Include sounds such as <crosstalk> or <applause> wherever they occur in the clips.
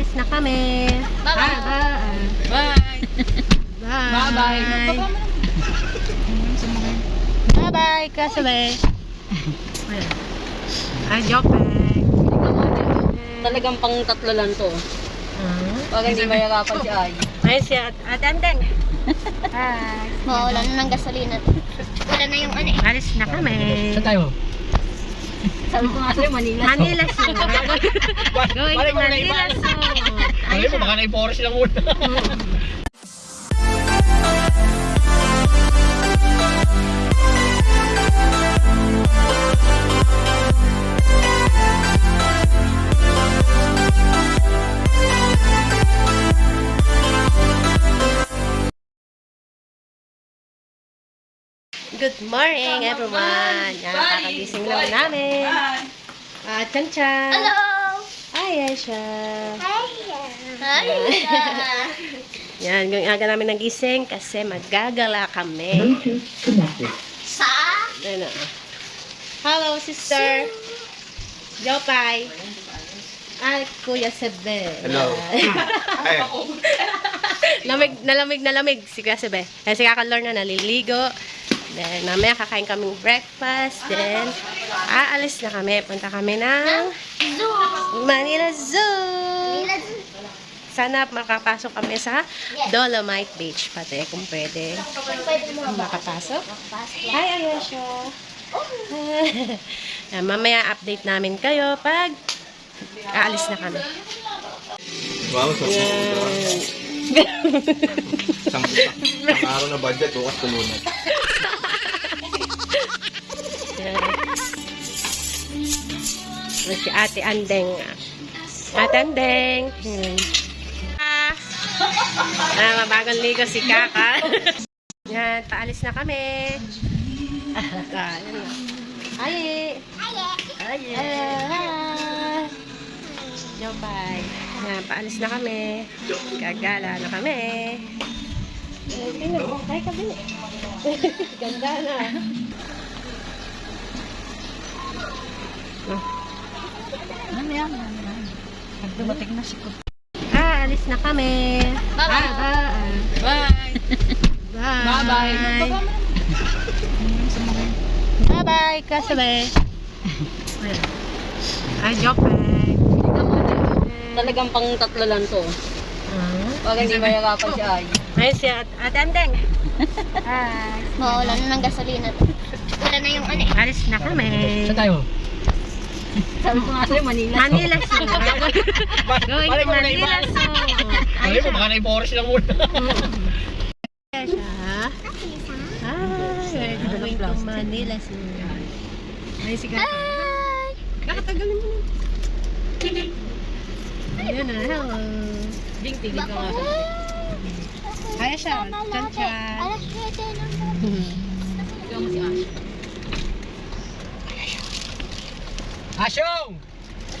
paalis na kami. Bye-bye. Bye. Bye. Bye. Bye-bye. Bye-bye, kasabay. Ay, joke lang. Talagang pang tatlo lang to. Pag hindi mahirapan si Ay. Ay, si At Atandeng. Hi. Mawala na ng gasolina. Wala na yung ano eh. Alis na kami. tayo? Sabi ko nga sa'yo, Manila. Manila Zoo. Going to Manila Zoo. <laughs> Ay, mo, baka na-forest lang muna. <laughs> <laughs> Good morning, everyone. Yan, kakagising lang namin. Ah, Chan Chan. Hello! Hi, Aisha. Hi! Hi! <laughs> Yan, yung aga namin nagising kasi maggagala kami. Sa? Ano? Hello, sister. Jopay. Ay, Kuya Sebe. Hello. <laughs> Ay, lamig, nalamig na lamig si Kuya Sebe. Eh, si Kaka Lorna naliligo. Then, mamaya kakain kaming breakfast. Then, aalis na kami. Punta kami ng Zoo! Manila Zoo. Nila Sana makapasok kami sa Dolomite Beach pati kung pwede makapasok. Pasok. Hi, Ayesha. <laughs> Yan, mamaya update namin kayo pag aalis na kami. wow, so Yan. Isang, isang araw na budget, bukas tulungan. Yan. Yan Si Ate Andeng. Ate Andeng. Ah, ah, mabagong ligo si Kaka. Yan, paalis na kami. Ah, yan na. Hi! Hi! Hi! Yo, bye. Yan, paalis na kami. Gagala na kami. Mo. Hi, kabili. Ganda na. Ano yan? Pag dumating na si Ko. Ah, alis na kami. Bye-bye. Bye. Bye. Bye. Bye-bye. Bye-bye, kasabay. Ay, joke. Talagang pang tatlo lang to. Pag hindi mahirapan si Ay. Ay, si At Atandeng. <laughs> Hi. Mawala na ng gasolina. Wala na yung ano eh. Alis na kami. tayo? Sabi ko nga sa'yo, Manila. Manila Zoo. Going to Manila Zoo. Ay, mo, baka na-forest lang muna. Ayan siya. Hi, we're going to Manila Zoo. Ay, sige. Hi! Kakatagalin mo na. Ayan na, hello. Ding, tigil ka nga Kaya siya, chan chan. Alas 7 na mo. Ikaw mo si Ash. Asyong! Or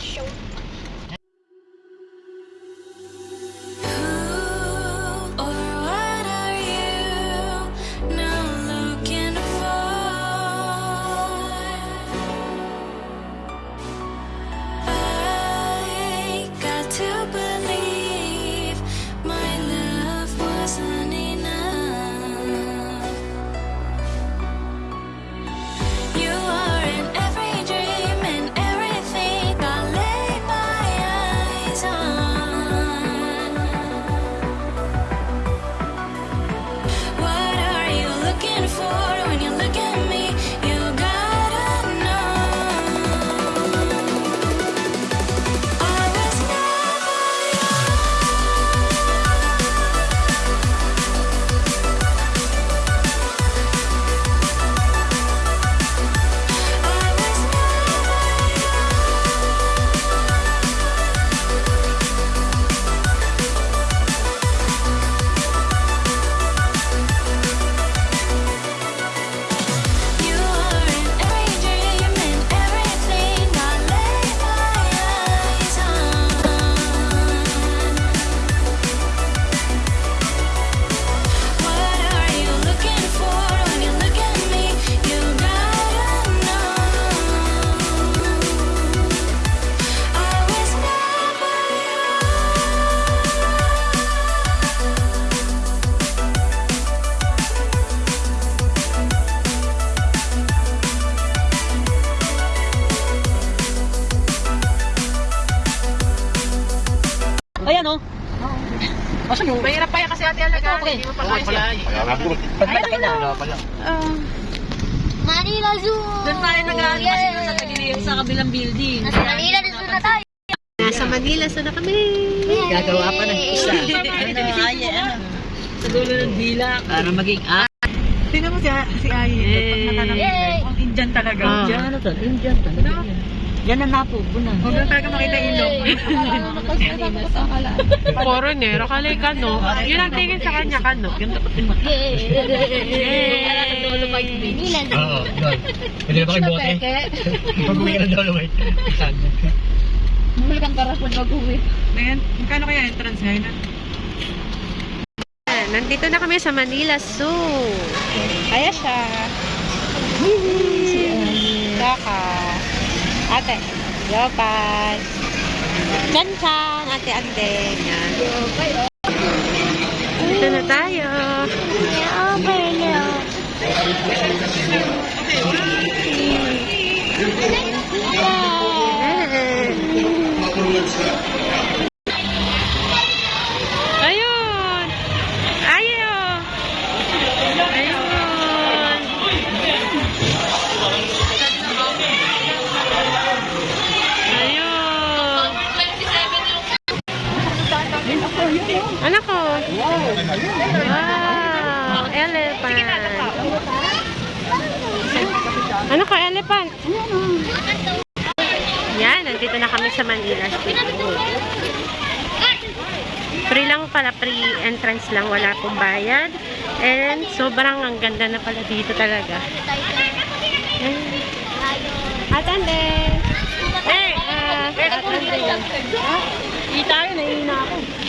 Manila Zoo na tayo. Nasa Manila, so na kami. Gagawa pa ng isa. Ano, Aye, ano? Sa dulo ng dila. Para maging ah. Tingnan mo si, si Ayi. Pag natanong ang Indian talaga. Ah. Diyan ano to? Indian talaga. Yan. Ang napupunan. Huwag lang talaga makita yung ilong. Foreigner, <laughs> kalay ka no. Yun ang tingin sa kanya ka no. Ganda pati mata. Manila Zoo. Oo, yun. Pwede na ba kayo bote? Pag-uwi na Dolomite. Saan? Ngayon, magkano kaya entrance ngayon? Ayan, Nandito na kami sa Manila Zoo. Kaya siya. Kaka. Ate. Yopan. Chanchan. Ate Andeng. Yan. Dito na tayo. Ayun! Yan, nandito na kami sa Manila Studio. Free lang pala, free entrance lang, wala pong bayad. And sobrang ang ganda na pala dito talaga. Atande! Eh, ah, atande. Hindi tayo, nahihina ako.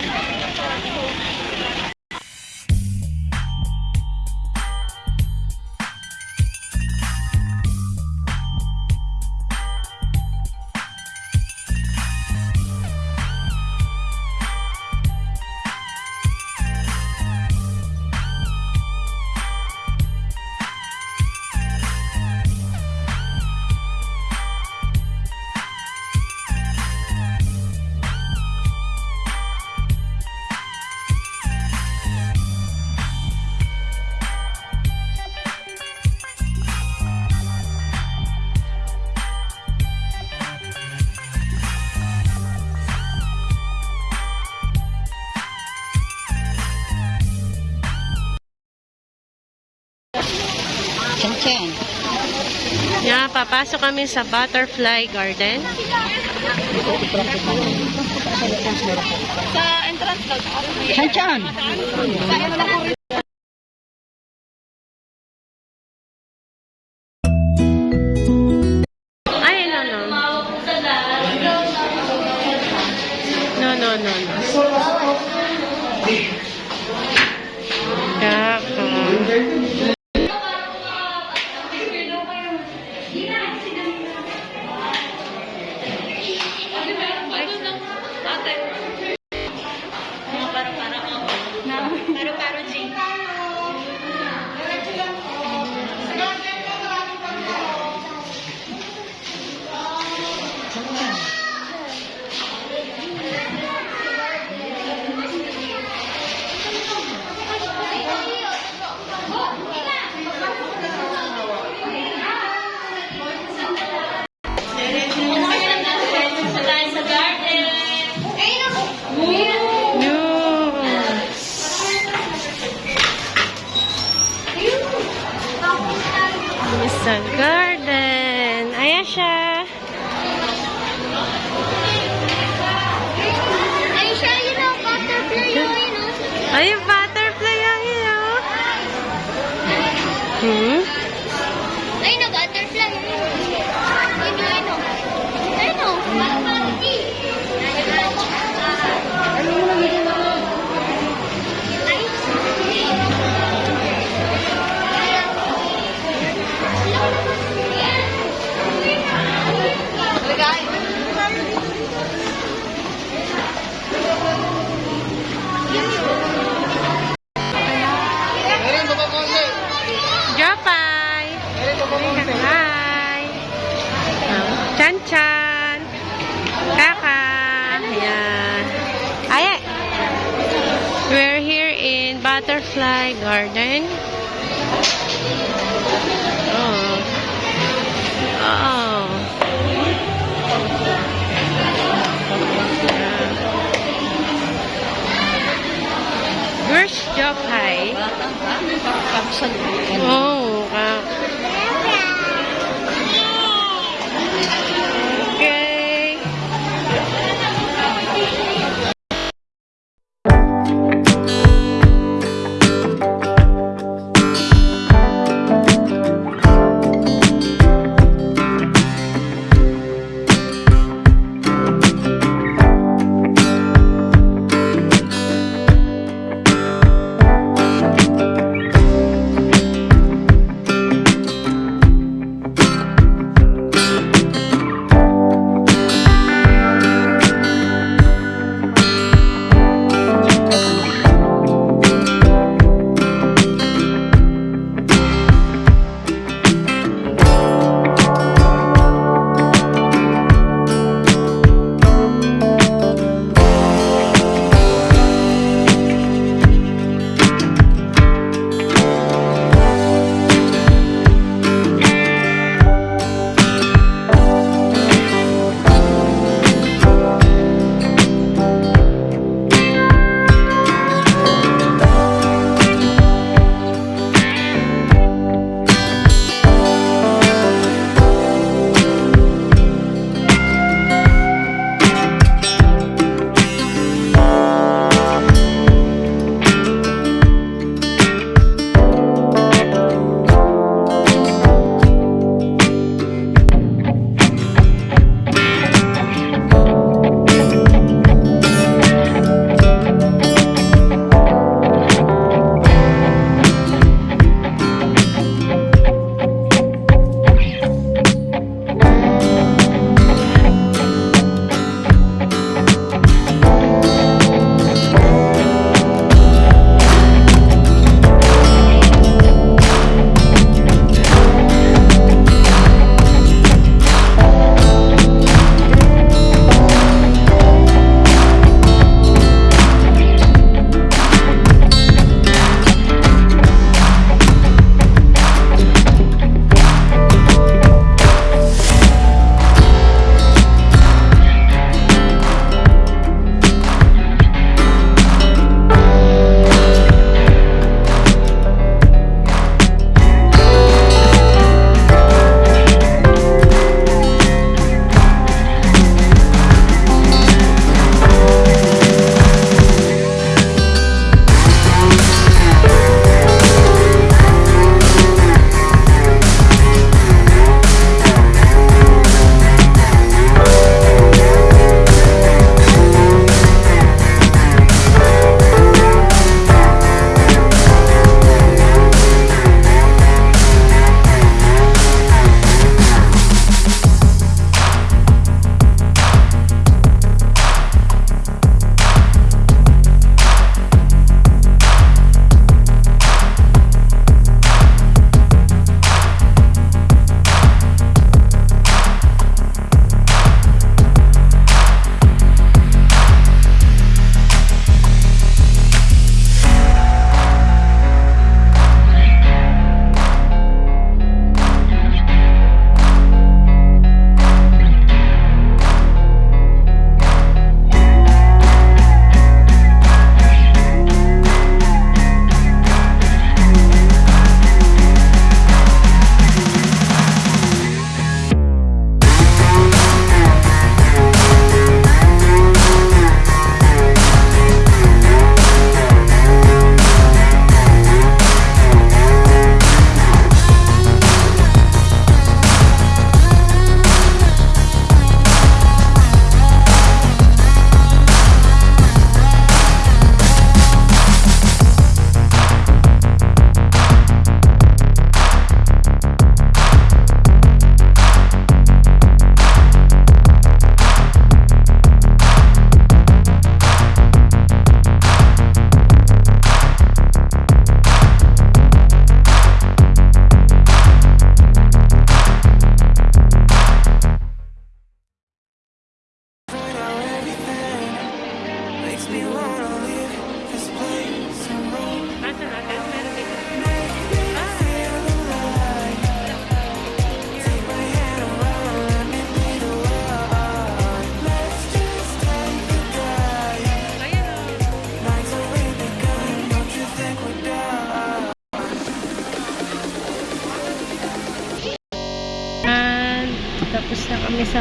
Chen. Yan, papasok kami sa Butterfly Garden. Chen Chen. Ay, no, no. No, no, no, no. Kaka. Oh, wow.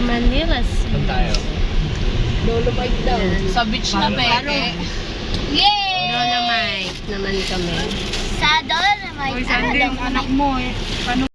Sa Manila. Saan tayo? Dolomite daw. Sa beach na peke. Yay! Dolomite naman kami. Sa Dolomite. Uy, Sandy, yung anak mo eh. Paano